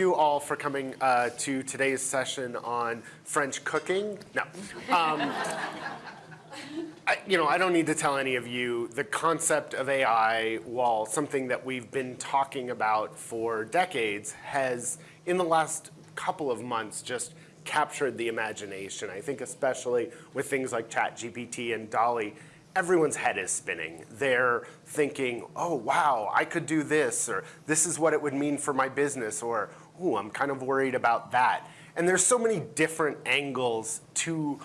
you all for coming uh, to today's session on French cooking. No. Um, I, you know, I don't need to tell any of you the concept of AI, while something that we've been talking about for decades, has in the last couple of months just captured the imagination. I think especially with things like ChatGPT and DALL-E, everyone's head is spinning. They're thinking, oh, wow, I could do this, or this is what it would mean for my business, or, ooh, I'm kind of worried about that. And there's so many different angles to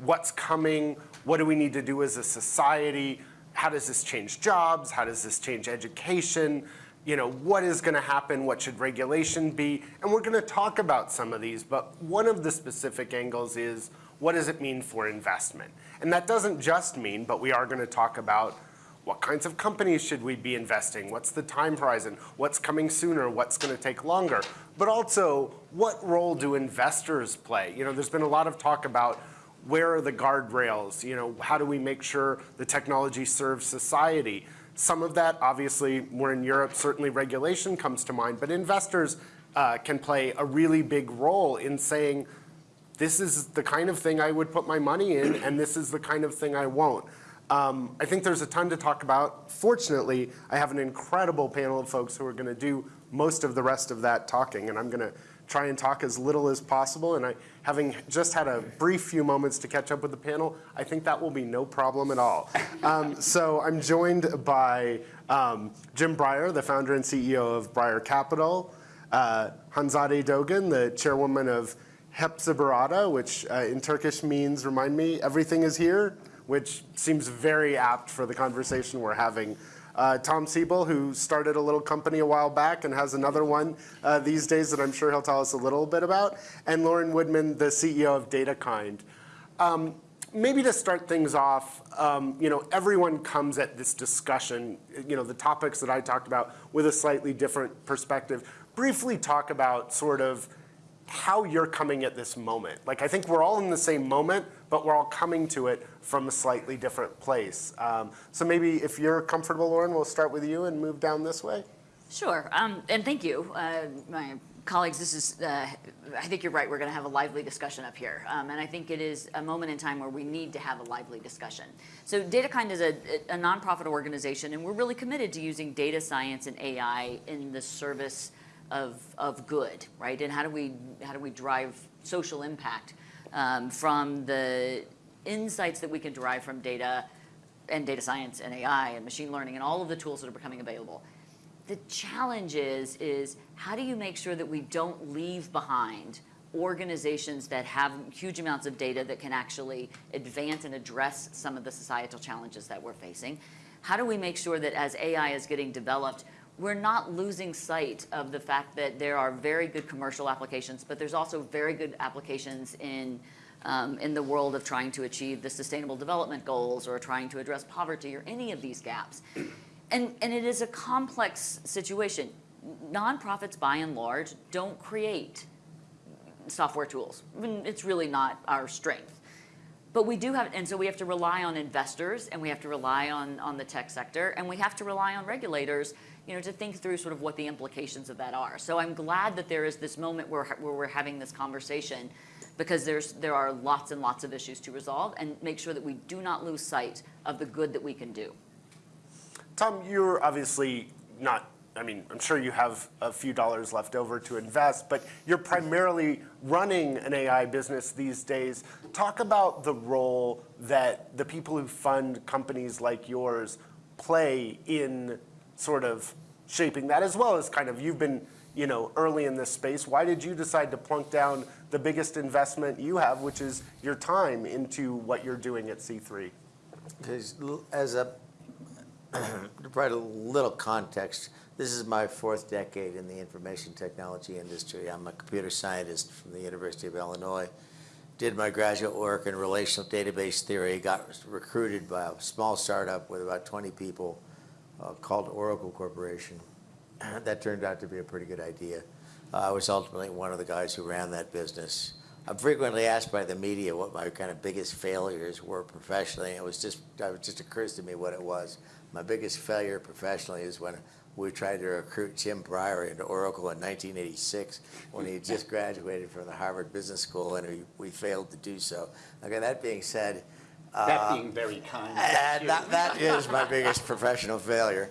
what's coming, what do we need to do as a society, how does this change jobs, how does this change education, you know, what is going to happen, what should regulation be, and we're going to talk about some of these, but one of the specific angles is what does it mean for investment? And that doesn't just mean, but we are going to talk about what kinds of companies should we be investing? What's the time horizon? What's coming sooner? What's going to take longer? But also, what role do investors play? You know, there's been a lot of talk about where are the guardrails? You know, how do we make sure the technology serves society? Some of that, obviously, we're in Europe, certainly regulation comes to mind, but investors uh, can play a really big role in saying, this is the kind of thing I would put my money in, and this is the kind of thing I won't. Um, I think there's a ton to talk about. Fortunately, I have an incredible panel of folks who are going to do most of the rest of that talking, and I'm going to try and talk as little as possible. And I, having just had a brief few moments to catch up with the panel, I think that will be no problem at all. Um, so I'm joined by um, Jim Breyer, the founder and CEO of Breyer Capital, uh, Hanzade Dogan, the chairwoman of Hepsiburada, which uh, in Turkish means, remind me, everything is here, which seems very apt for the conversation we're having. Uh, Tom Siebel, who started a little company a while back and has another one uh, these days that I'm sure he'll tell us a little bit about, and Lauren Woodman, the CEO of DataKind. Um, maybe to start things off, um, you know, everyone comes at this discussion, you know, the topics that I talked about with a slightly different perspective. Briefly talk about sort of how you're coming at this moment. Like, I think we're all in the same moment, but we're all coming to it from a slightly different place. Um, so maybe if you're comfortable, Lauren, we'll start with you and move down this way. Sure, um, and thank you. Uh, my colleagues, this is, uh, I think you're right, we're gonna have a lively discussion up here. Um, and I think it is a moment in time where we need to have a lively discussion. So DataKind is a, a nonprofit organization and we're really committed to using data science and AI in the service of, of good, right? And how do we, how do we drive social impact um, from the insights that we can derive from data and data science and AI and machine learning and all of the tools that are becoming available. The challenge is, is how do you make sure that we don't leave behind organizations that have huge amounts of data that can actually advance and address some of the societal challenges that we're facing? How do we make sure that as AI is getting developed, we're not losing sight of the fact that there are very good commercial applications, but there's also very good applications in, um, in the world of trying to achieve the sustainable development goals or trying to address poverty or any of these gaps. And, and it is a complex situation. Nonprofits, by and large, don't create software tools. I mean, it's really not our strength. But we do have, and so we have to rely on investors and we have to rely on, on the tech sector and we have to rely on regulators you know, to think through sort of what the implications of that are. So I'm glad that there is this moment where, where we're having this conversation because there's, there are lots and lots of issues to resolve and make sure that we do not lose sight of the good that we can do. Tom, you're obviously not, I mean, I'm sure you have a few dollars left over to invest, but you're primarily running an AI business these days. Talk about the role that the people who fund companies like yours play in sort of shaping that as well as kind of you've been you know early in this space. Why did you decide to plunk down the biggest investment you have, which is your time, into what you're doing at C3? Because as a to provide a little context, this is my fourth decade in the information technology industry. I'm a computer scientist from the University of Illinois. Did my graduate work in relational database theory, got recruited by a small startup with about 20 people uh, called Oracle Corporation. that turned out to be a pretty good idea. Uh, I was ultimately one of the guys who ran that business. I'm frequently asked by the media what my kind of biggest failures were professionally. It was just, it just occurs to me what it was. My biggest failure professionally is when we tried to recruit Jim Breyer into Oracle in 1986 when he had just graduated from the Harvard Business School, and we, we failed to do so. Okay, that being said, That being very kind. and that, that is my biggest professional failure.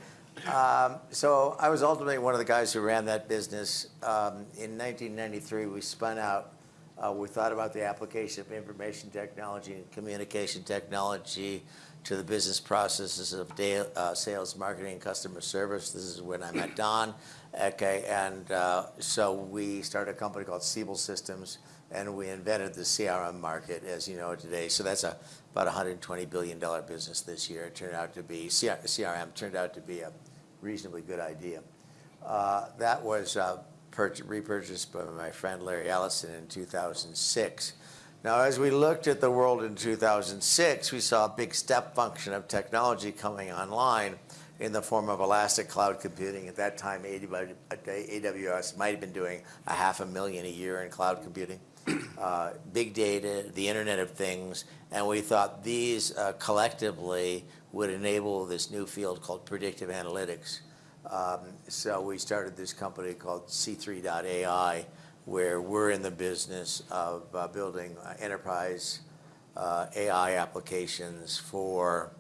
Um, so I was ultimately one of the guys who ran that business. Um, in 1993, we spun out. Uh, we thought about the application of information technology and communication technology to the business processes of da- uh, sales, marketing, and customer service. This is when I met Don. Okay, and uh, so we started a company called Siebel Systems, and we invented the CRM market, as you know today. So that's a about $120 billion business this year. It turned out to be, CRM turned out to be a reasonably good idea. Uh, That was uh, repurchased by my friend Larry Ellison in 2006. Now, as we looked at the world in 2006, we saw a big step function of technology coming online in the form of elastic cloud computing. At that time, AWS might have been doing a half a million a year in cloud computing. Uh, big data, the Internet of Things, and we thought these uh, collectively would enable this new field called predictive analytics. Um, so we started this company called C3.ai, where we're in the business of uh, building uh, enterprise uh, AI applications for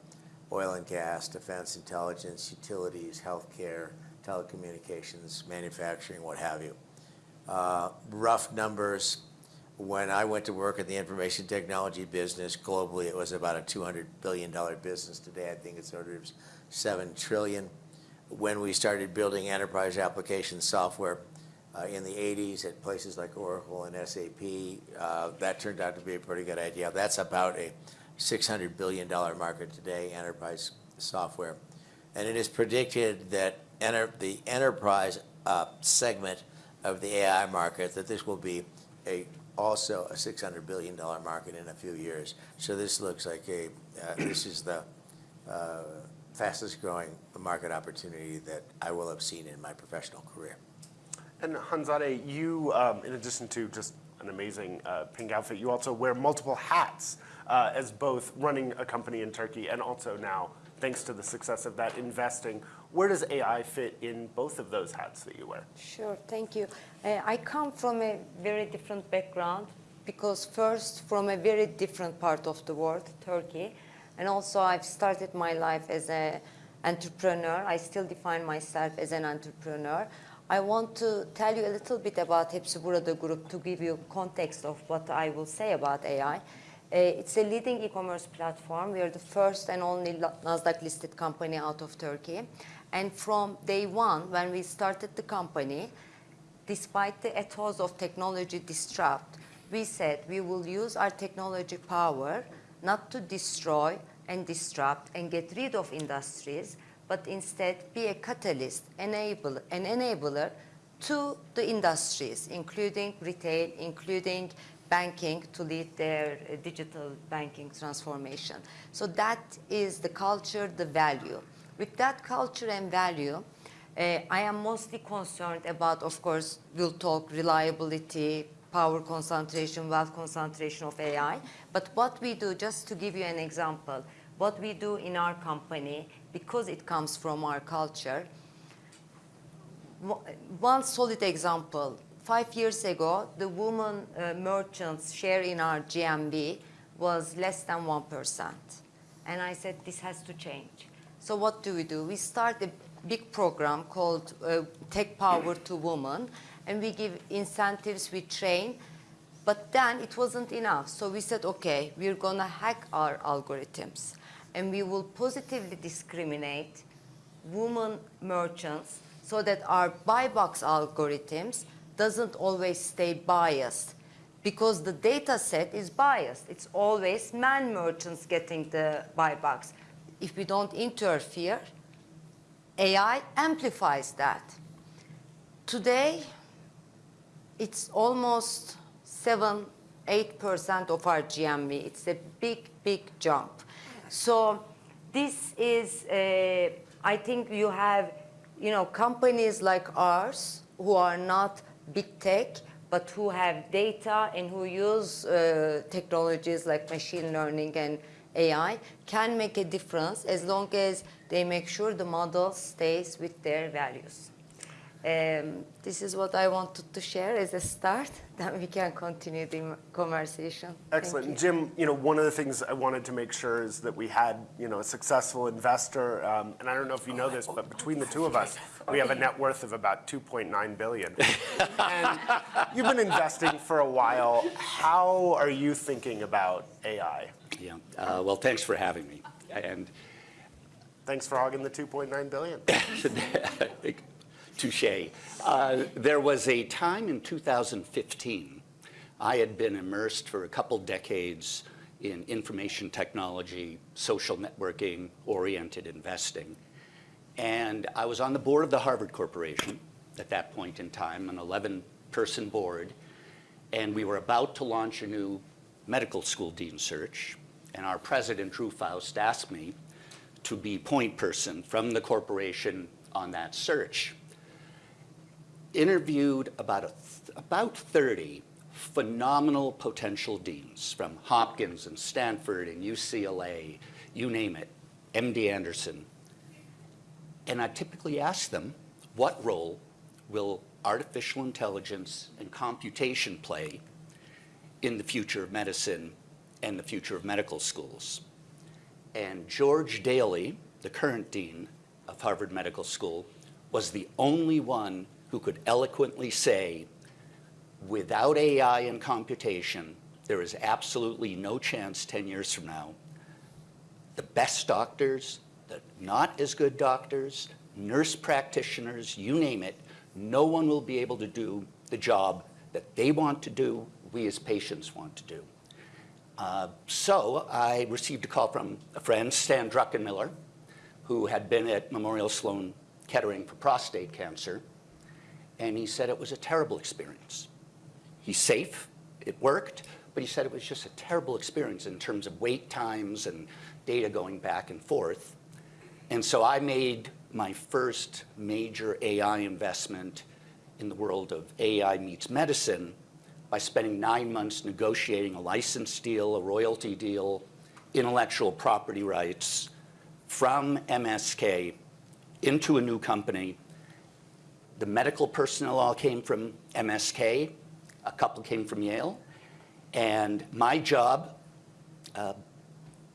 oil and gas, defense, intelligence, utilities, healthcare, telecommunications, manufacturing, what have you. Rough numbers, when I went to work in the information technology business globally, it was about a $200 billion business. Today, I think it's of 7 trillion. When we started building enterprise application software uh, in the 80s at places like Oracle and SAP, uh, that turned out to be a pretty good idea. That's about a $600 billion market today, enterprise software. And it is predicted that enter, the enterprise uh, segment of the AI market, that this will be a also a $600 billion market in a few years. So this looks like a, uh, this is the uh, fastest growing market opportunity that I will have seen in my professional career. And Hanzade, you, um, in addition to just an amazing uh, pink outfit, you also wear multiple hats uh, as both running a company in Turkey and also now, thanks to the success of that, investing. Where does AI fit in both of those hats that you wear? Sure, thank you. Uh, I come from a very different background because first from a very different part of the world, Turkey, and also I've started my life as an entrepreneur. I still define myself as an entrepreneur. I want to tell you a little bit about Hepsiburada Group to give you context of what I will say about AI. Uh, it's a leading e-commerce platform. We are the first and only Nasdaq-listed company out of Turkey. And from day one, when we started the company, despite the ethos of technology disrupt, we said we will use our technology power not to destroy and disrupt and get rid of industries, but instead be a catalyst, enable, an enabler to the industries, including retail, including banking to lead their uh, digital banking transformation. So that is the culture, the value. With that culture and value, uh, I am mostly concerned about, of course, we'll talk reliability, power concentration, wealth concentration of AI. But what we do, just to give you an example, what we do in our company, because it comes from our culture, one solid example, five years ago, the woman uh, merchants share in our GMV was less than 1%. And I said, this has to change. So what do we do? We start a big program called uh, Tech Power to Women, and we give incentives, we train, but then it wasn't enough. So we said, okay, we're going to hack our algorithms, and we will positively discriminate women merchants so that our buy box algorithms doesn't always stay biased because the data set is biased. It's always man merchants getting the buy box if we don't interfere, AI amplifies that. Today, it's almost 7, 8% of our GMV. It's a big, big jump. So this is, I think you have, you know, companies like ours who are not big tech, but who have data and who use uh, technologies like machine learning and AI can make a difference as long as they make sure the model stays with their values. Um, this is what I wanted to share as a start. Then we can continue the conversation. Excellent. you. Jim, you know, one of the things I wanted to make sure is that we had, you know, a successful investor. Um, and I don't know if you know this, but between the two of us, we have a net worth of about 2.9 billion. and you've been investing for a while. How are you thinking about AI? Yeah, uh, well, thanks for having me. And Thanks for hogging the 2.9 billion. touche. Uh, There was a time in 2015, I had been immersed for a couple decades in information technology, social networking, oriented investing. And I was on the board of the Harvard Corporation at that point in time, an 11-person board. And we were about to launch a new medical school dean search. And our president, Drew Faust, asked me to be point person from the corporation on that search. Interviewed about, a about 30 phenomenal potential deans from Hopkins and Stanford and UCLA, you name it, MD Anderson. And I typically ask them, what role will artificial intelligence and computation play in the future of medicine and the future of medical schools? And George Daley, the current dean of Harvard Medical School, was the only one who could eloquently say, without AI and computation, there is absolutely no chance 10 years from now the best doctors, the not as good doctors, nurse practitioners, you name it, no one will be able to do the job that they want to do, we as patients want to do. Uh, so I received a call from a friend, Stan Druckenmiller, who had been at Memorial Sloan Kettering for prostate cancer, and he said it was a terrible experience. He's safe, it worked, but he said it was just a terrible experience in terms of wait times and data going back and forth. And so I made my first major AI investment in the world of AI meets medicine by spending nine months negotiating a license deal, a royalty deal, intellectual property rights from MSK into a new company. The medical personnel all came from MSK, a couple came from Yale, and my job uh,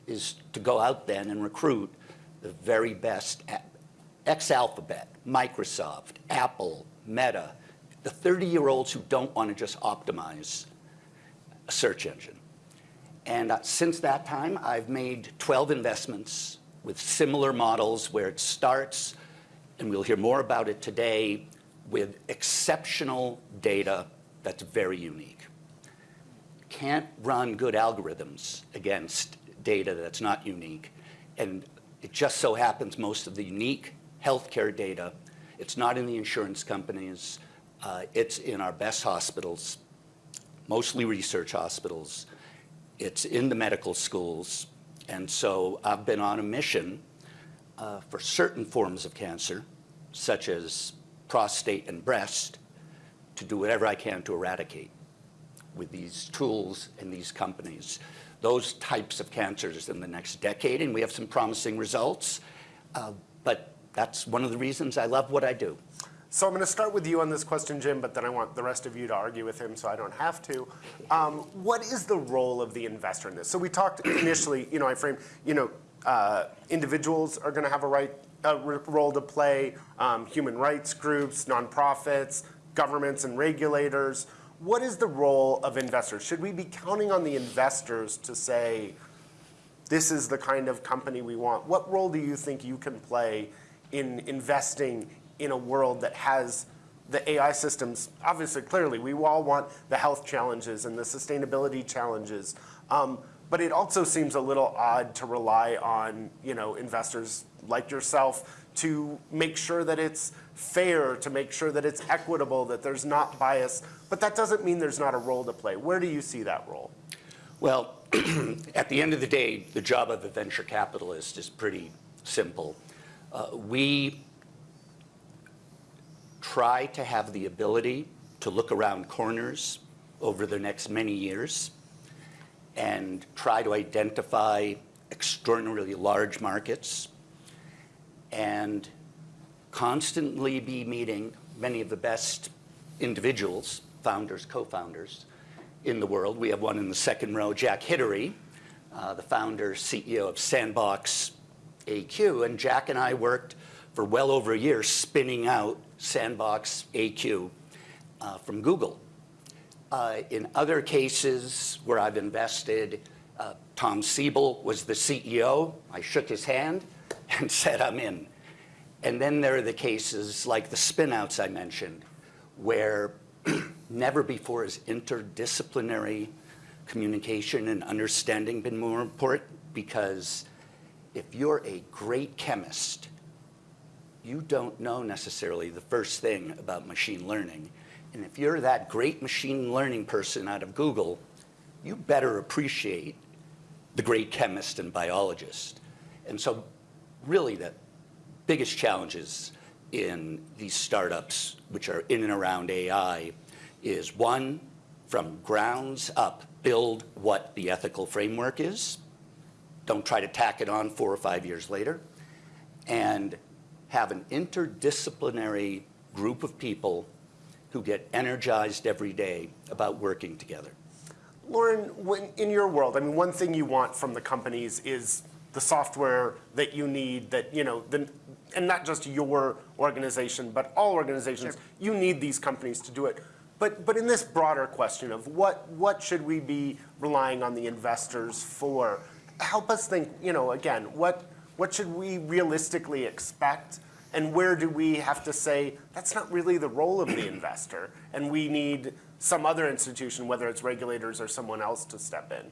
is to go out then and recruit the very best ex-Alphabet, Microsoft, Apple, Meta, the 30-year-olds who don't want to just optimize a search engine. And uh, since that time, I've made 12 investments with similar models where it starts, and we'll hear more about it today, with exceptional data that's very unique. Can't run good algorithms against data that's not unique. And it just so happens most of the unique healthcare data, it's not in the insurance companies, uh, it's in our best hospitals, mostly research hospitals. It's in the medical schools. And so I've been on a mission uh, for certain forms of cancer, such as prostate and breast, to do whatever I can to eradicate with these tools and these companies those types of cancers in the next decade, and we have some promising results. Uh, but that's one of the reasons I love what I do. So I'm going to start with you on this question, Jim, but then I want the rest of you to argue with him so I don't have to. Um, what is the role of the investor in this? So we talked initially, you know, I framed, you know, uh, individuals are going to have a right a role to play, um, human rights groups, nonprofits, governments and regulators. What is the role of investors? Should we be counting on the investors to say, this is the kind of company we want? What role do you think you can play in investing in a world that has the AI systems? Obviously, clearly, we all want the health challenges and the sustainability challenges. Um, but it also seems a little odd to rely on you know, investors like yourself to make sure that it's fair, to make sure that it's equitable, that there's not bias. But that doesn't mean there's not a role to play. Where do you see that role? Well, at the end of the day, the job of a venture capitalist is pretty simple. Uh, we try to have the ability to look around corners over the next many years and try to identify extraordinarily large markets and constantly be meeting many of the best individuals, founders, co-founders in the world. We have one in the second row, Jack Hidary, uh, the founder, CEO of Sandbox AQ. And Jack and I worked for well over a year spinning out Sandbox AQ uh, from Google. Uh, in other cases where I've invested, uh, Tom Siebel was the CEO. I shook his hand and said, I'm in. And then there are the cases like the spinouts I mentioned, where never before has interdisciplinary communication and understanding been more important because if you're a great chemist, you don't know necessarily the first thing about machine learning. And if you're that great machine learning person out of Google, you better appreciate the great chemist and biologist. And so really the biggest challenges in these startups, which are in and around AI, is one, from grounds up, build what the ethical framework is. Don't try to tack it on four or five years later. And have an interdisciplinary group of people who get energized every day about working together. Lauren, when, in your world, I mean, one thing you want from the companies is the software that you need that, you know, the, and not just your organization, but all organizations, Sure. you need these companies to do it. But, but in this broader question of what, what should we be relying on the investors for, help us think, you know, again, what, what should we realistically expect? And where do we have to say, that's not really the role of the investor, and we need some other institution, whether it's regulators or someone else, to step in?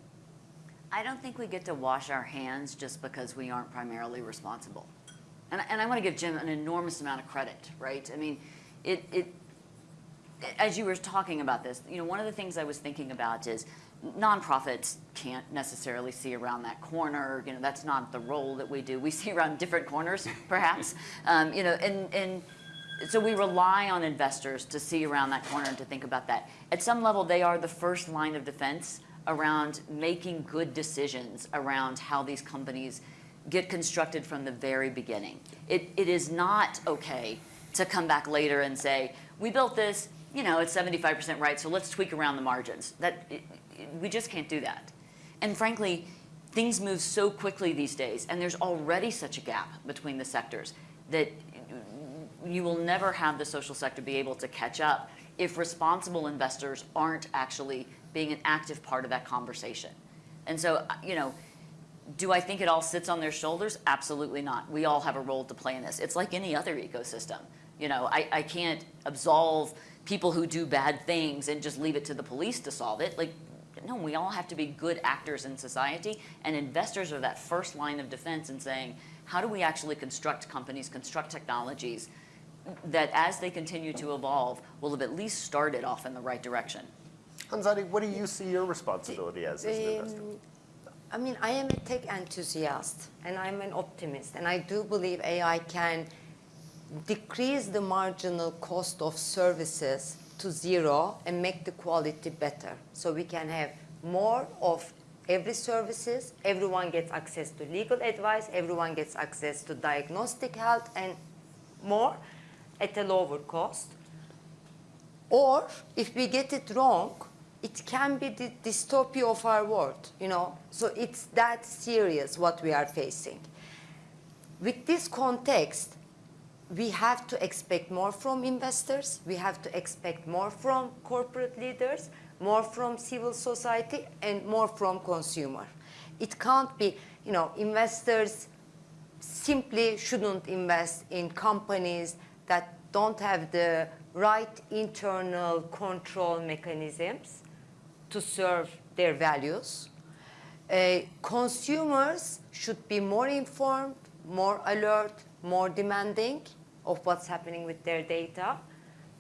I don't think we get to wash our hands just because we aren't primarily responsible. And, and I want to give Jim an enormous amount of credit, right? I mean, it, it, as you were talking about this, you know, one of the things I was thinking about is nonprofits can't necessarily see around that corner. You know, that's not the role that we do. We see around different corners, perhaps. um, you know, and, and so we rely on investors to see around that corner and to think about that. At some level, they are the first line of defense around making good decisions around how these companies get constructed from the very beginning. It, it is not okay to come back later and say, we built this, you know, it's 75% right, so let's tweak around the margins. That, we just can't do that. And frankly, things move so quickly these days, and there's already such a gap between the sectors that you will never have the social sector be able to catch up if responsible investors aren't actually being an active part of that conversation. And so, you know, do I think it all sits on their shoulders? Absolutely not. We all have a role to play in this. It's like any other ecosystem. You know, I, I can't absolve people who do bad things and just leave it to the police to solve it. Like, no, we all have to be good actors in society, and investors are that first line of defense in saying, how do we actually construct companies, construct technologies that as they continue to evolve will have at least started off in the right direction? Hanzade, what do you see your responsibility as, as an investor? Um, I mean, I am a tech enthusiast and I'm an optimist, and I do believe AI can decrease the marginal cost of services to zero and make the quality better. So we can have more of every services, everyone gets access to legal advice, everyone gets access to diagnostic health and more at a lower cost. Or if we get it wrong, it can be the dystopia of our world, you know. So it's that serious what we are facing. With this context, we have to expect more from investors, we have to expect more from corporate leaders, more from civil society, and more from consumer. It can't be, you know, investors simply shouldn't invest in companies that don't have the right internal control mechanisms to serve their values. Uh, consumers should be more informed, more alert, more demanding of what's happening with their data.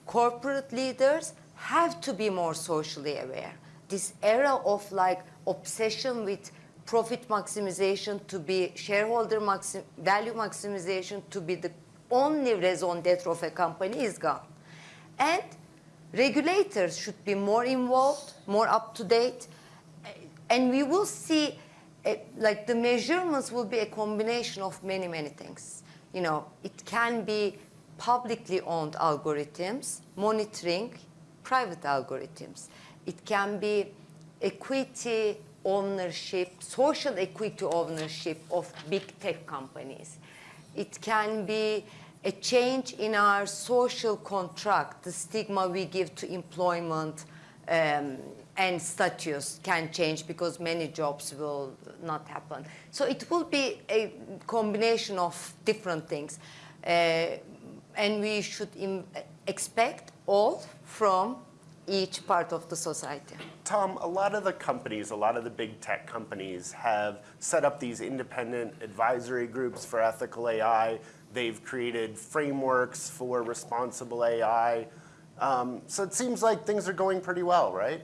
Corporate leaders have to be more socially aware. This era of like obsession with profit maximization to be shareholder maxim, value maximization to be the only raison d'etre of a company is gone. And regulators should be more involved, more up to date, and we will see eh, like the measurements will be a combination of many, many things. You know, it can be publicly owned algorithms, monitoring private algorithms. It can be equity ownership, social equity ownership of big tech companies. It can be a change in our social contract, the stigma we give to employment um, and status can change because many jobs will not happen. So it will be a combination of different things. Uh, and we should expect all from each part of the society. Tom, a lot of the companies, a lot of the big tech companies have set up these independent advisory groups for ethical AI. They've created frameworks for responsible AI. Um, so it seems like things are going pretty well, right?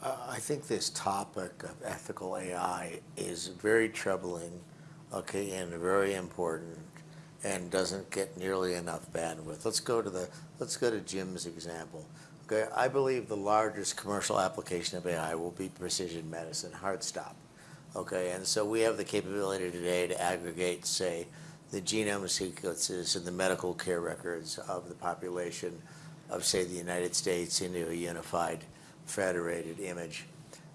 I think this topic of ethical AI is very troubling, okay, and very important, and doesn't get nearly enough bandwidth. Let's go to the let's go to Jim's example. Okay, I believe the largest commercial application of AI will be precision medicine, heart stop. Okay, and so we have the capability today to aggregate, say, the genome sequences and the medical care records of the population of, say, the United States into a unified federated image.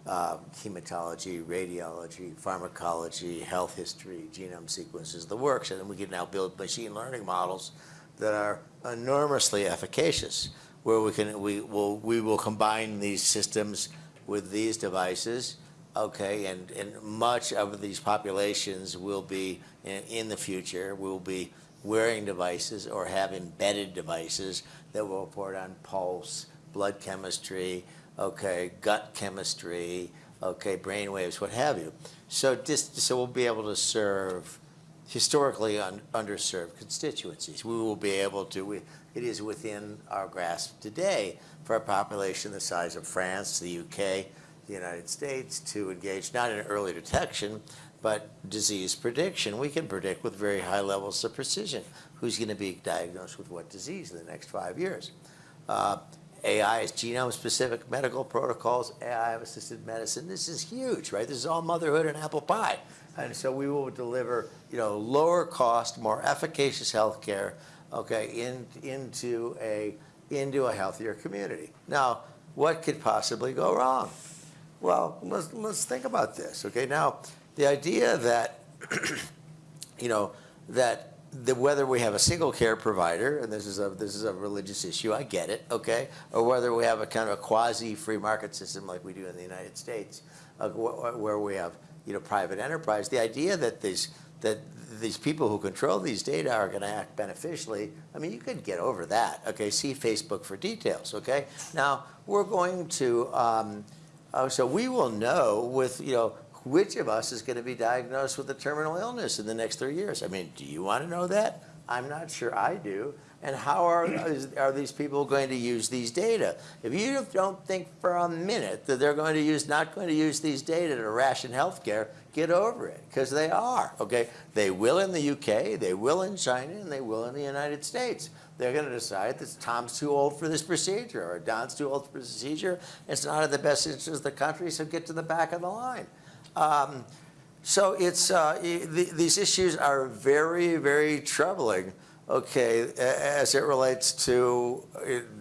Uh, hematology, radiology, pharmacology, health history, genome sequences, the works, and then we can now build machine learning models that are enormously efficacious, where we can we will we will combine these systems with these devices, okay, and and much of these populations will be in, in the future will be wearing devices or have embedded devices that will report on pulse, blood chemistry, okay, gut chemistry, okay, brain waves, what have you. So just so we'll be able to serve historically un, underserved constituencies. We will be able to. We, it is within our grasp today for a population the size of France, the UK, the United States to engage not in early detection, but disease prediction. We can predict with very high levels of precision who's going to be diagnosed with what disease in the next five years. Uh, AI is genome-specific medical protocols, AI-assisted medicine. This is huge, right? This is all motherhood and apple pie. And so we will deliver, you know, lower cost, more efficacious healthcare, okay, in, into a into a healthier community. Now, what could possibly go wrong? Well, let's let's think about this. Okay, now the idea that you know that the, whether we have a single care provider, and this is a this is a religious issue, I get it, okay, or whether we have a kind of a quasi free market system like we do in the United States, uh, wh- where we have you know private enterprise. The idea that these that these people who control these data are going to act beneficially. I mean, you could get over that. Okay, see Facebook for details. Okay, now we're going to. Um, uh, so we will know with you know which of us is going to be diagnosed with a terminal illness in the next three years? I mean, do you want to know that? I'm not sure I do. And how are, is, are these people going to use these data? If you don't think for a minute that they're going to use, not going to use these data to ration healthcare, get over it, because they are, okay? They will in the UK, they will in China, and they will in the United States. They're going to decide that Tom's too old for this procedure, or Don's too old for this procedure. It's not in the best interest of the country, so get to the back of the line. Um, so it's uh, the, these issues are very, very troubling. Okay, as it relates to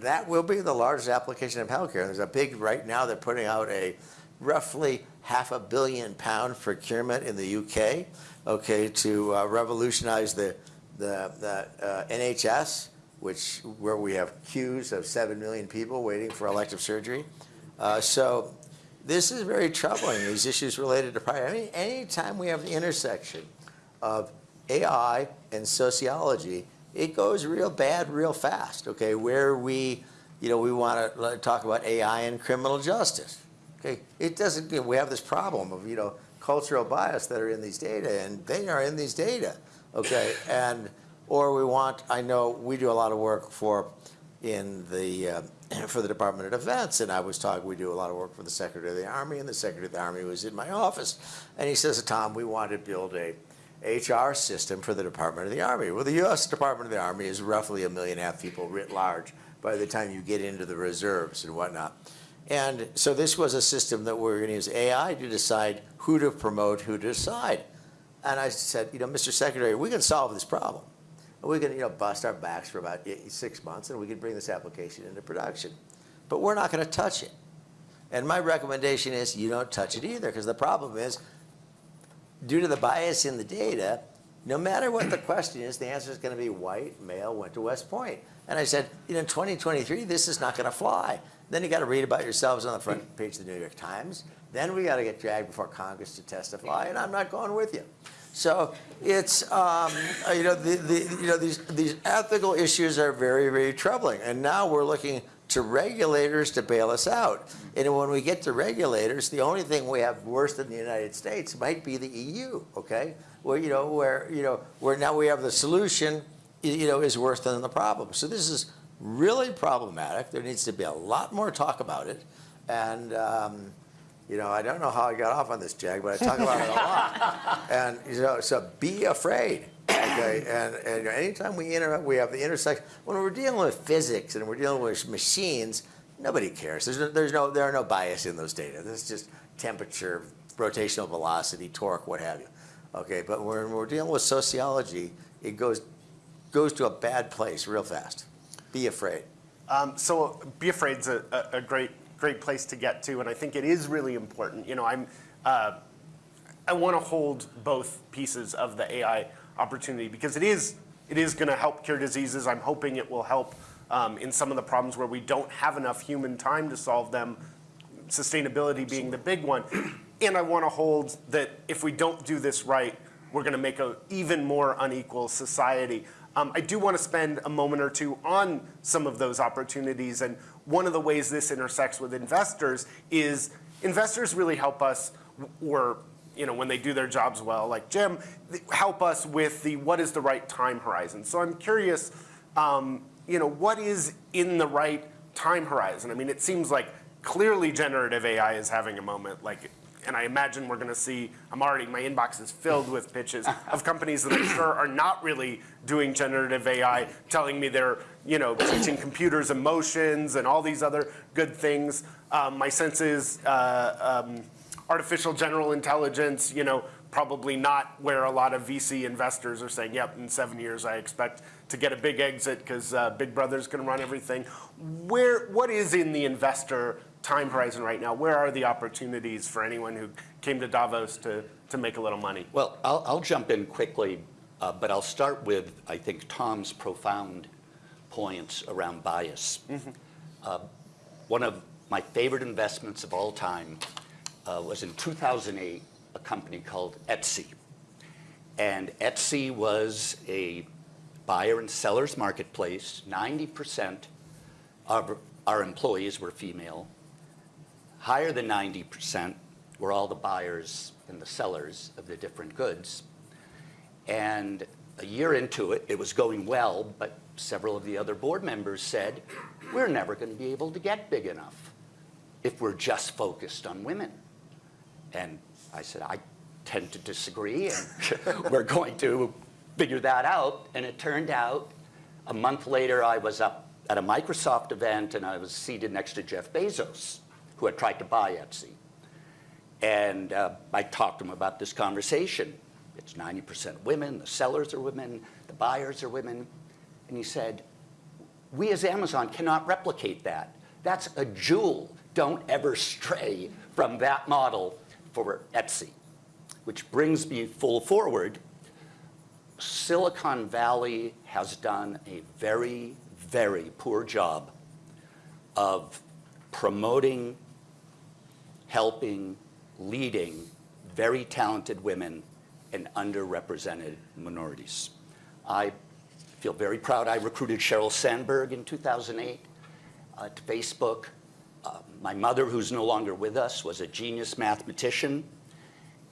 that, will be the largest application of healthcare. There's a big right now. They're putting out a roughly half a billion pound procurement in the UK. Okay, to uh, revolutionize the the, the uh, NHS, which where we have queues of seven million people waiting for elective surgery. Uh, so this is very troubling, these issues related to privacy. I mean, anytime we have the intersection of AI and sociology, it goes real bad real fast, okay? Where we, you know, we want to talk about AI and criminal justice, okay? It doesn't, you know, we have this problem of, you know, cultural bias that are in these data, and they are in these data, okay? And, or we want, I know we do a lot of work for, in the, uh, for the Department of Defense, and I was talking, we do a lot of work for the Secretary of the Army, and the Secretary of the Army was in my office, and he says, Tom, we want to build a HR system for the Department of the Army. Well, the U.S. Department of the Army is roughly a million and a half people writ large by the time you get into the reserves and whatnot. And so this was a system that we we're going to use AI to decide who to promote, who to decide. And I said, you know, Mr. Secretary, we can solve this problem. We can, you know, bust our backs for about six months, and we can bring this application into production. But we're not going to touch it. And my recommendation is you don't touch it either, because the problem is, due to the bias in the data, no matter what the question is, the answer is going to be white, male, went to West Point. And I said, you know, in 2023, this is not going to fly. Then you got to read about yourselves on the front page of the New York Times. Then we got to get dragged before Congress to testify, and I'm not going with you. So it's, um, uh, you know, the, the, you know these, these ethical issues are very, very troubling. And now we're looking to regulators to bail us out. And when we get to regulators, the only thing we have worse than the United States might be the EU, okay? Where, you know, where, you know, where now we have the solution, you know, is worse than the problem. So this is really problematic. There needs to be a lot more talk about it. And, um, you know, I don't know how I got off on this, Jag, but I talk about it a lot. And, you know, so be afraid, okay? And, and anytime we inter we have the intersection, when we're dealing with physics and we're dealing with machines, nobody cares. There's no, there's no, there are no bias in those data. This is just temperature, rotational velocity, torque, what have you. Okay, but when we're dealing with sociology, it goes, goes to a bad place real fast. Be afraid. Um, so be afraid's a, a, a great great place to get to, and I think it is really important. You know, I'm uh, I want to hold both pieces of the AI opportunity because it is it is going to help cure diseases. I'm hoping it will help um, in some of the problems where we don't have enough human time to solve them. Sustainability being the big one, and I want to hold that if we don't do this right, we're going to make an even more unequal society. Um, I do want to spend a moment or two on some of those opportunities. And one of the ways this intersects with investors is investors really help us, or you know, when they do their jobs well, like Jim, help us with the what is the right time horizon. So I'm curious, um, you know, what is in the right time horizon? I mean, it seems like clearly generative AI is having a moment like and I imagine we're going to see, I'm already, my inbox is filled with pitches of companies that I'm sure are not really doing generative AI, telling me they're, you know, teaching computers emotions and all these other good things. Um, my sense is uh, um, artificial general intelligence, you know, probably not where a lot of VC investors are saying, yep, in seven years I expect to get a big exit because uh, Big Brother's going to run everything. Where, what is in the investor time horizon right now? Where are the opportunities for anyone who came to Davos to, to make a little money? Well, I'll, I'll jump in quickly, uh, but I'll start with, I think, Tom's profound points around bias. Uh, one of my favorite investments of all time uh, was in 2008, a company called Etsy. And Etsy was a buyer and seller's marketplace. 90% of our employees were female. Higher than 90% were all the buyers and the sellers of the different goods. And a year into it, it was going well, but several of the other board members said, we're never going to be able to get big enough if we're just focused on women. And I said, I tend to disagree, and we're going to figure that out. And it turned out a month later, I was up at a Microsoft event, and I was seated next to Jeff Bezos, who had tried to buy Etsy. And uh, I talked to him about this conversation. It's 90% women, the sellers are women, the buyers are women. And he said, we as Amazon cannot replicate that. That's a jewel. Don't ever stray from that model for Etsy. Which brings me full forward. Silicon Valley has done a very, very poor job of promoting, helping, leading very talented women and underrepresented minorities. I feel very proud. I recruited Sheryl Sandberg in 2008 uh, to Facebook. Uh, my mother, who's no longer with us, was a genius mathematician.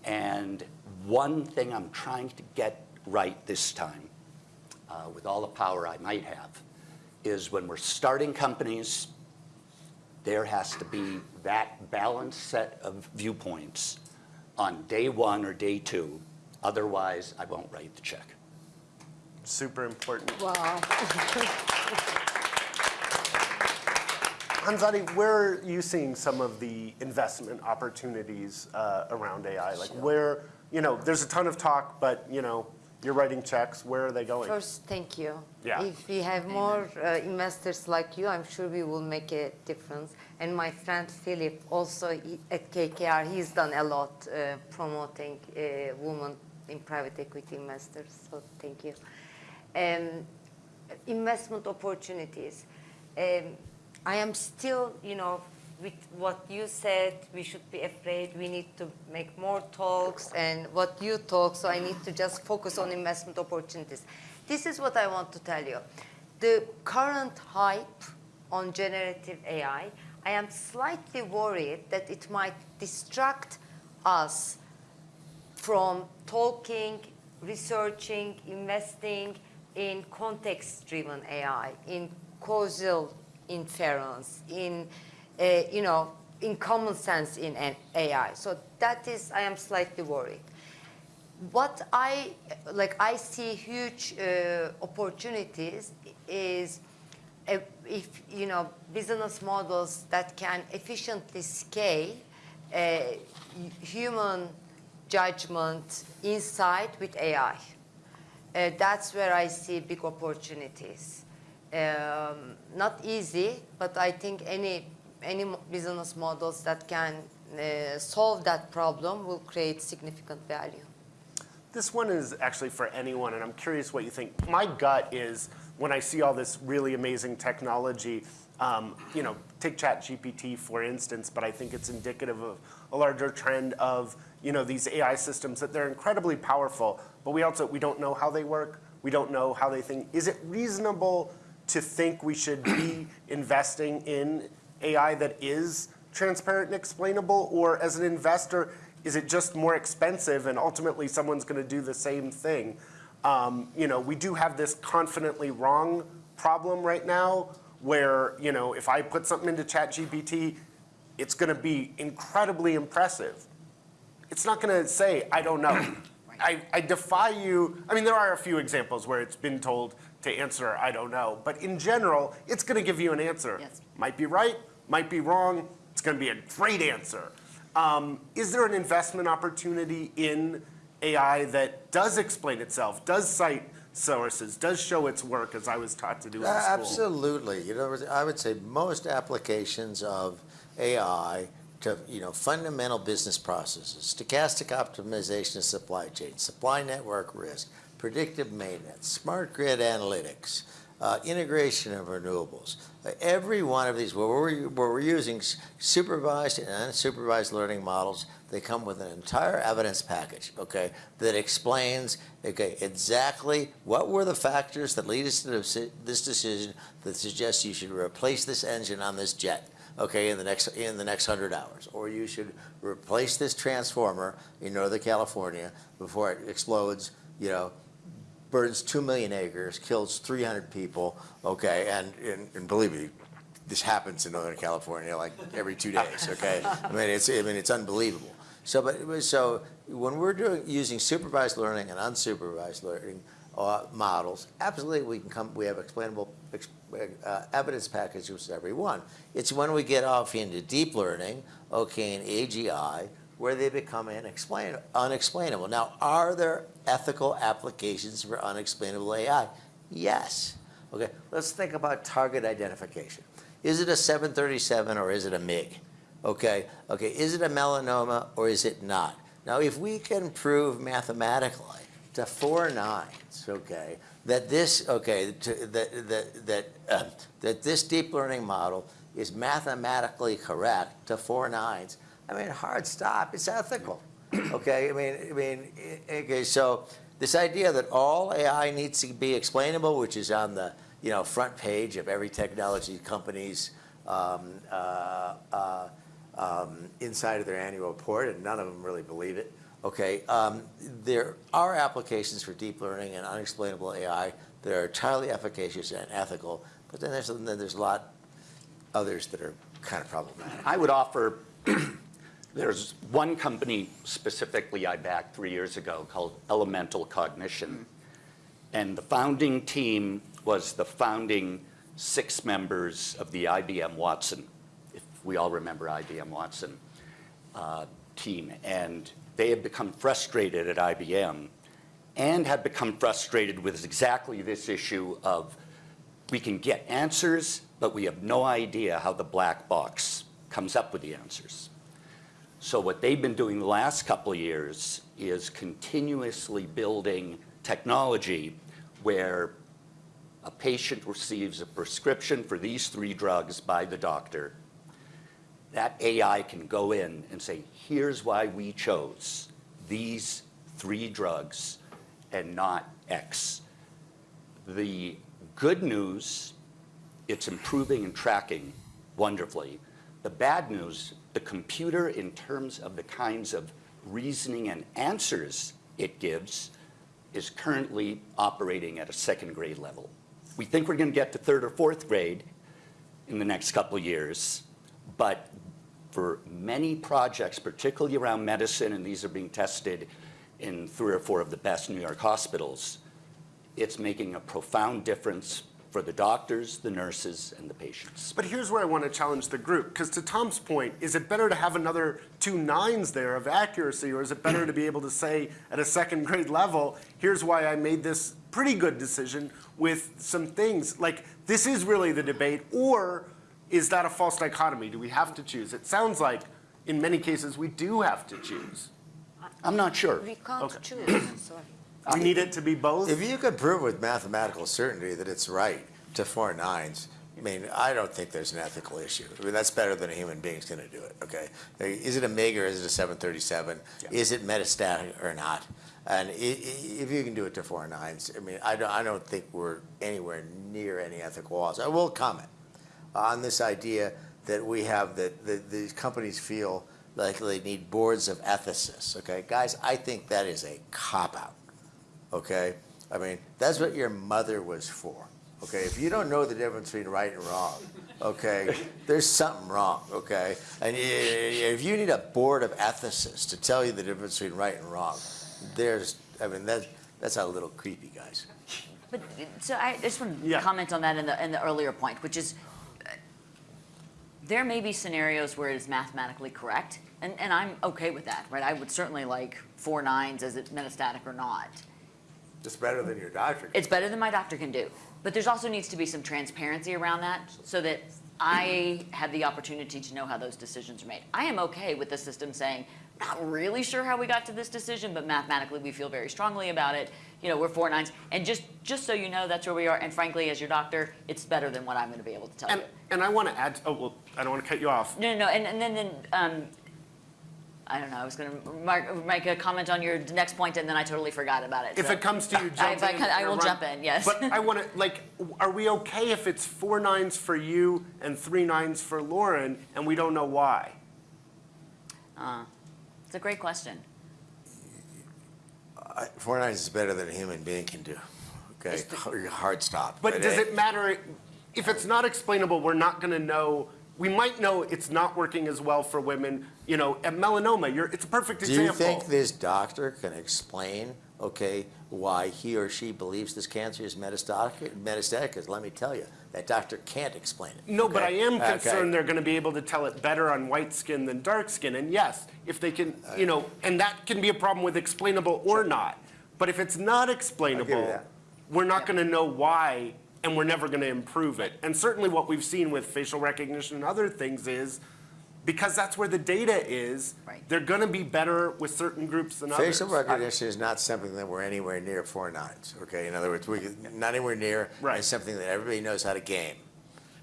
And one thing I'm trying to get right this time, uh, with all the power I might have, is when we're starting companies, there has to be that balanced set of viewpoints on day one or day two. Otherwise, I won't write the check. Super important. Wow. Hanzade, where are you seeing some of the investment opportunities uh, around AI? Like where, you know, there's a ton of talk, but, you know, you're writing checks, where are they going? First, thank you. Yeah. If we have more uh, investors like you, I'm sure we will make a difference. And my friend Philip, also he, at KKR, he's done a lot uh, promoting uh, women in private equity investors. So thank you. Um, investment opportunities. Um, I am still, you know, with what you said, we should be afraid. We need to make more talks and what you talk, so I need to just focus on investment opportunities. This is what I want to tell you. The current hype on generative AI, I am slightly worried that it might distract us from talking, researching, investing in context-driven AI, in causal inference, in, uh, you know, in common sense in AI. So that is, I am slightly worried. What I, like, I see huge uh, opportunities is uh, if, you know, business models that can efficiently scale uh, human judgment insight with AI. Uh, that's where I see big opportunities. Um, not easy, but I think any any business models that can uh, solve that problem will create significant value. This one is actually for anyone, and I'm curious what you think. My gut is when I see all this really amazing technology, um, you know, take ChatGPT for instance, but I think it's indicative of a larger trend of, you know, these AI systems that they're incredibly powerful, but we also, we don't know how they work. We don't know how they think. Is it reasonable to think we should be investing in AI that is transparent and explainable? Or as an investor, is it just more expensive and ultimately someone's going to do the same thing? Um, you know, we do have this confidently wrong problem right now where, you know, if I put something into ChatGPT, it's going to be incredibly impressive. It's not going to say, I don't know. I, I defy you. I mean, there are a few examples where it's been told to answer, I don't know. But in general, it's going to give you an answer. Yes. Might be right, might be wrong. It's going to be a great answer. Um, is there an investment opportunity in AI that does explain itself, does cite sources, does show its work, as I was taught to do in Uh, school? Absolutely. You know, I would say most applications of AI to, you know, fundamental business processes, stochastic optimization of supply chain, supply network risk, predictive maintenance, smart grid analytics, uh, integration of renewables. Every one of these, where we're, where we're using supervised and unsupervised learning models, they come with an entire evidence package, okay, that explains, okay, exactly what were the factors that lead us to this this decision that suggests you should replace this engine on this jet, okay, in the next in the next hundred hours, or you should replace this transformer in Northern California before it explodes, you know, burns 2 million acres, kills 300 people, okay, and, and, and believe me, this happens in Northern California like every two days, okay? I mean, it's, I mean, it's unbelievable. So, but, so when we're doing, using supervised learning and unsupervised learning uh, models, absolutely we can come, we have explainable ex- uh, evidence packages with every one. It's when we get off into deep learning, okay, and AGI, where they become unexplain, unexplainable. Now, are there ethical applications for unexplainable AI? Yes. Okay, let's think about target identification. Is it a 737 or is it a MiG? Okay, okay, is it a melanoma or is it not? Now, if we can prove mathematically to four nines, okay, that this, okay, to, that, that, that, uh, that this deep learning model is mathematically correct to four nines, I mean, hard stop, it's ethical, okay? I mean, I mean, okay, so this idea that all AI needs to be explainable, which is on the, you know, front page of every technology company's um, uh, uh, um, inside of their annual report, and none of them really believe it. Okay, um, there are applications for deep learning and unexplainable AI that are entirely efficacious and ethical, but then there's, then there's a lot others that are kind of problematic. I would offer, there's one company specifically I backed three years ago called Elemental Cognition. And the founding team was the founding six members of the IBM Watson, if we all remember IBM Watson, uh, team. And they had become frustrated at IBM and had become frustrated with exactly this issue of we can get answers, but we have no idea how the black box comes up with the answers. So what they've been doing the last couple of years is continuously building technology where a patient receives a prescription for these three drugs by the doctor. That AI can go in and say, here's why we chose these three drugs and not X. The good news, it's improving and tracking wonderfully. The bad news, the computer in terms of the kinds of reasoning and answers it gives is currently operating at a second grade level. We think we're going to get to third or fourth grade in the next couple years, but for many projects, particularly around medicine, and these are being tested in three or four of the best New York hospitals, it's making a profound difference for the doctors, the nurses, and the patients. But here's where I want to challenge the group, because to Tom's point, is it better to have another two nines there of accuracy, or is it better to be able to say at a second grade level, here's why I made this pretty good decision with some things, like this is really the debate, or is that a false dichotomy? Do we have to choose? It sounds like in many cases we do have to choose. I'm not sure. We can't Okay. choose. Sorry. We need it to be both? If you could prove with mathematical certainty that it's right to four nines, I mean, I don't think there's an ethical issue. I mean, that's better than a human being's gonna do it, okay? Is it a MiG or is it a seven thirty-seven? Is it metastatic or not? And if you can do it to four nines, I mean, I don't, I don't think we're anywhere near any ethical laws. I will comment on this idea that we have, that, that these companies feel like they need boards of ethicists, okay? Guys, I think that is a cop-out okay? I mean, that's what your mother was for, okay? If you don't know the difference between right and wrong, okay, there's something wrong, okay? And if you need a board of ethicists to tell you the difference between right and wrong, there's, I mean, that, that's a little creepy, guys. But, so I just want to Yeah. comment on that in the, in the earlier point, which is, uh, there may be scenarios where it is mathematically correct, and, and I'm okay with that, right? I would certainly like four nines as it metastatic or not. It's better than your doctor. It's better than my doctor can do. But there's also needs to be some transparency around that so that I have the opportunity to know how those decisions are made. I am okay with the system saying, not really sure how we got to this decision, but mathematically we feel very strongly about it. You know, we're four nines. And just, just so you know, that's where we are. And frankly, as your doctor, it's better than what I'm going to be able to tell And, you. and I want to add, oh, well, I don't want to cut you off. No, no, no. And, and then, then um, I don't know. I was going to make a comment on your next point, and then I totally forgot about it. If so- it comes to you, I- jump if I in. can- I will Run. jump in, yes. But I want to, like, are we okay if it's four nines for you and three nines for Lauren, and we don't know why? Uh, it's a great question. I- Four nines is better than a human being can do, okay? Hard stop. But does eh, it matter, if it's not explainable, we're not going to know, we might know it's not working as well for women, you know, at melanoma, you're, it's a perfect example. Do you think this doctor can explain, okay, why he or she believes this cancer is metastatic? Metastatic, because let me tell you, that doctor can't explain it. No, but I okay? am Okay. concerned they're going to be able to tell it better on white skin than dark skin. And yes, if they can, you know, and that can be a problem with explainable or not. But if it's not explainable, we're not going to know why, and we're never going to improve it. And certainly what we've seen with facial recognition and other things is, because that's where the data is, Right. they're going to be better with certain groups than others. Facial recognition is not something that we're anywhere near four nines, okay? In other words, we, not anywhere near, Right. it's something that everybody knows how to game.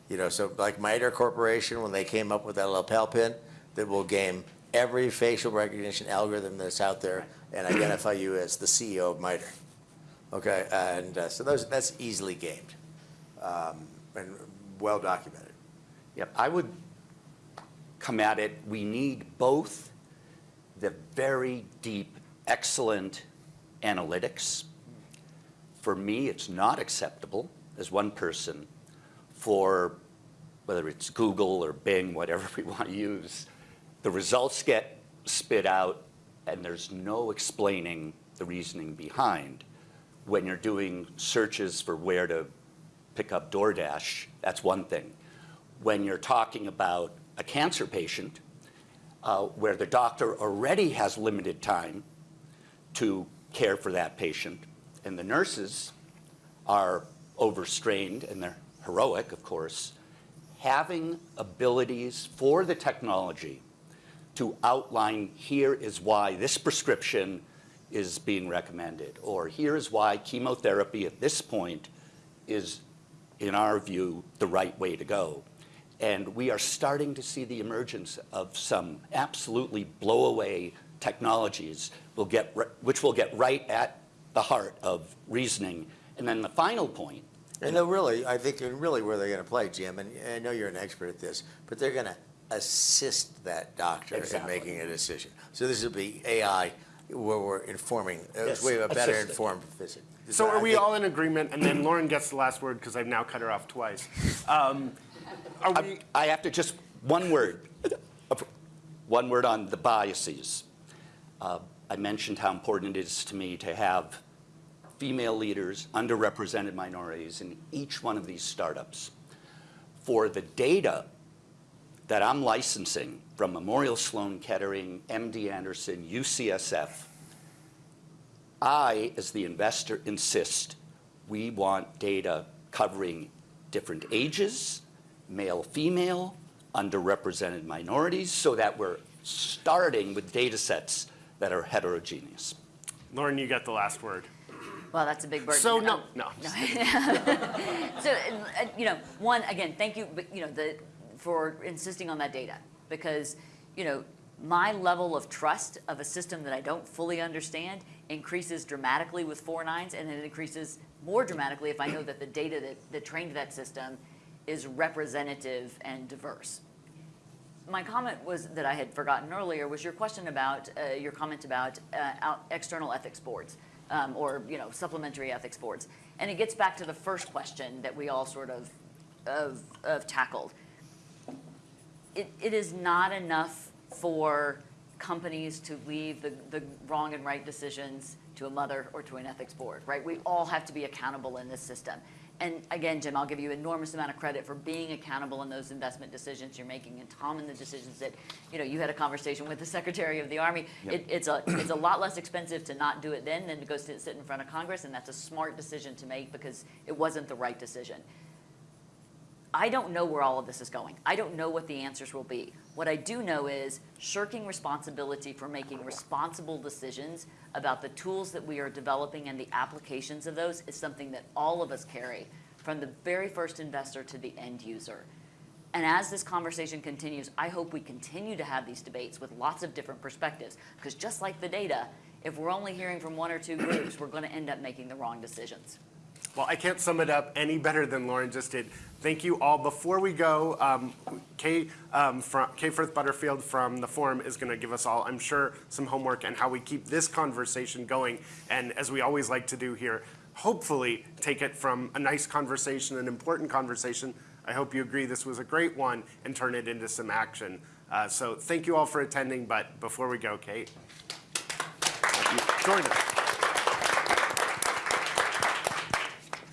You know, so like MITRE Corporation, when they came up with that lapel pin, that will game every facial recognition algorithm that's out there and identify you as the CEO of MITRE. Okay, and uh, so those, that's easily gamed, Um, and well documented. Yep, I would come at it, we need both the very deep, excellent analytics. For me, it's not acceptable as one person for whether it's Google or Bing, whatever we want to use, the results get spit out and there's no explaining the reasoning behind when you're doing searches for where to pick up DoorDash, that's one thing. When you're talking about a cancer patient, uh, where the doctor already has limited time to care for that patient, and the nurses are overstrained, and they're heroic, of course, having abilities for the technology to outline here is why this prescription is being recommended, or here is why chemotherapy at this point is, in our view, the right way to go. And we are starting to see the emergence of some absolutely blow-away technologies will get, which will get right at the heart of reasoning. And then the final point. And they'll really, I think, really where they're gonna play, Jim, and I know you're an expert at this, but they're gonna assist that doctor in making a decision. So this will be AI where we're informing, uh, Yes, we have a better assisted. informed physician. So are we all in agreement? And then Lauren gets the last word because I've now cut her off twice. Um, we, I, I have to just, one word, one word on the biases. Uh, I mentioned how important it is to me to have female leaders, underrepresented minorities in each one of these startups. For the data that I'm licensing from Memorial Sloan Kettering, MD Anderson, UCSF, I, as the investor, insist we want data covering different ages, male, female, underrepresented minorities, so that we're starting with data sets that are heterogeneous. Lauren, you got the last word. Well, that's a big burden. So no, Um, no. So, uh, you know, one, again, thank you, but, you know, the, for insisting on that data. Because, you know, my level of trust of a system that I don't fully understand increases dramatically with four nines, and it increases more dramatically if I know that the data that, that trained that system is representative and diverse. My comment was, that I had forgotten earlier, was your question about, uh, your comment about uh, external ethics boards, um, or, you know, supplementary ethics boards. And it gets back to the first question that we all sort of, of, of tackled. It, it is not enough for companies to leave the, the wrong and right decisions to a mother or to an ethics board, right? We all have to be accountable in this system. And again, Jim, I'll give you enormous amount of credit for being accountable in those investment decisions you're making, and Tom in the decisions that, you know, you had a conversation with the Secretary of the Army. Yep. It, it's a, it's a lot less expensive to not do it then than to go sit, sit in front of Congress, and that's a smart decision to make because it wasn't the right decision. I don't know where all of this is going. I don't know what the answers will be. What I do know is shirking responsibility for making responsible decisions about the tools that we are developing and the applications of those is something that all of us carry from the very first investor to the end user. And as this conversation continues, I hope we continue to have these debates with lots of different perspectives. Because just like the data, if we're only hearing from one or two groups, we're going to end up making the wrong decisions. Well, I can't sum it up any better than Lauren just did. Thank you all. Before we go, um, Kay, um, from, Kay Firth Butterfield from the forum is going to give us all, I'm sure, some homework and how we keep this conversation going. And as we always like to do here, hopefully take it from a nice conversation, an important conversation. I hope you agree this was a great one and turn it into some action. Uh, so thank you all for attending. But before we go, Kate, join us.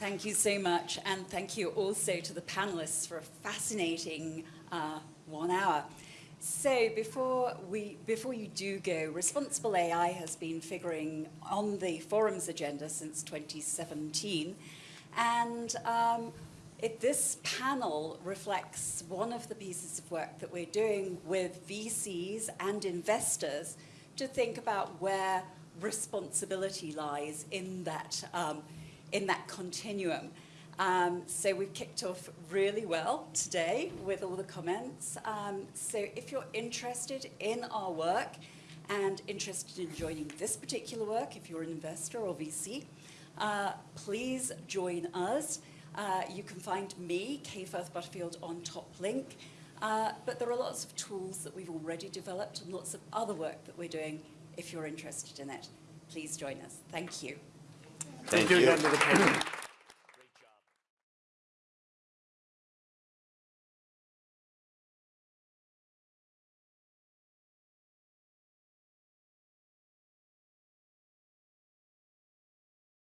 Thank you so much, and thank you also to the panelists for a fascinating uh, one hour. So before, we, before you do go, responsible AI has been figuring on the forum's agenda since 2017, and um, it, this panel reflects one of the pieces of work that we're doing with VCs and investors to think about where responsibility lies in that um, in that continuum. Um, so we've kicked off really well today with all the comments. Um, so if you're interested in our work and interested in joining this particular work, if you're an investor or VC, uh, please join us. Uh, you can find me, Kay Firth Butterfield, on Top Link. Uh, but there are lots of tools that we've already developed and lots of other work that we're doing if you're interested in it. Please join us. Thank you. Thank you